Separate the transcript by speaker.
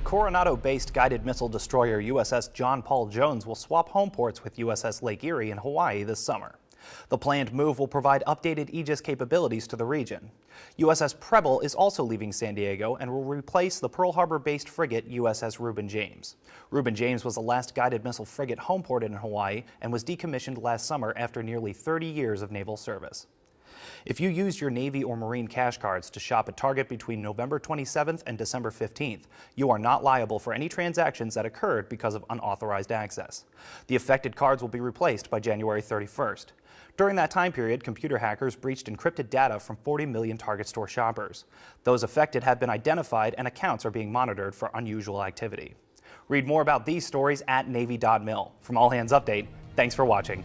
Speaker 1: Coronado-based guided missile destroyer USS John Paul Jones will swap home ports with USS Lake Erie in Hawaii this summer. The planned move will provide updated Aegis capabilities to the region. USS Preble is also leaving San Diego and will replace the Pearl Harbor-based frigate USS Reuben James. Reuben James was the last guided missile frigate homeported in Hawaii and was decommissioned last summer after nearly 30 years of naval service. If you used your Navy or Marine cash cards to shop at Target between November 27th and December 15th, you are not liable for any transactions that occurred because of unauthorized access. The affected cards will be replaced by January 31st. During that time period, computer hackers breached encrypted data from 40 million Target store shoppers. Those affected have been identified and accounts are being monitored for unusual activity. Read more about these stories at Navy.mil. From All Hands Update, thanks for watching.